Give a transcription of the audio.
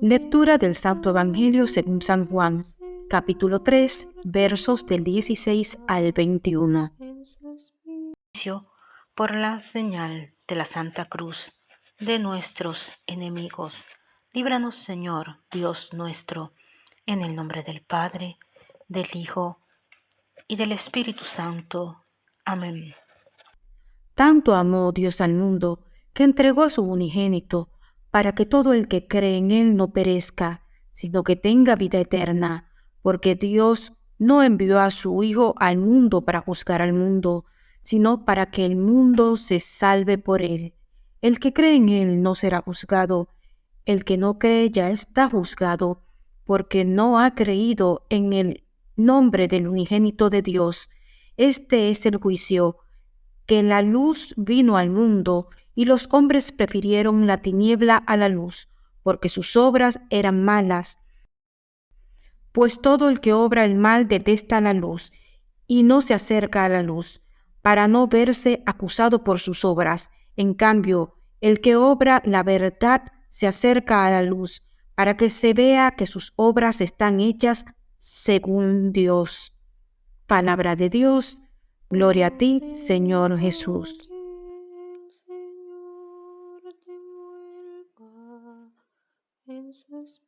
Lectura del Santo Evangelio según San Juan, capítulo 3, versos del 16 al 21. Por la señal de la Santa Cruz de nuestros enemigos. Líbranos, Señor, Dios nuestro, en el nombre del Padre, del Hijo y del Espíritu Santo. Amén. Tanto amó Dios al mundo que entregó a su unigénito para que todo el que cree en Él no perezca, sino que tenga vida eterna, porque Dios no envió a su Hijo al mundo para juzgar al mundo, sino para que el mundo se salve por Él. El que cree en Él no será juzgado, el que no cree ya está juzgado, porque no ha creído en el nombre del unigénito de Dios. Este es el juicio, que la luz vino al mundo, y los hombres prefirieron la tiniebla a la luz, porque sus obras eran malas. Pues todo el que obra el mal detesta la luz, y no se acerca a la luz, para no verse acusado por sus obras. En cambio, el que obra la verdad se acerca a la luz, para que se vea que sus obras están hechas según Dios. Palabra de Dios, gloria a ti, Señor Jesús. Christmas